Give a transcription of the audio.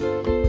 you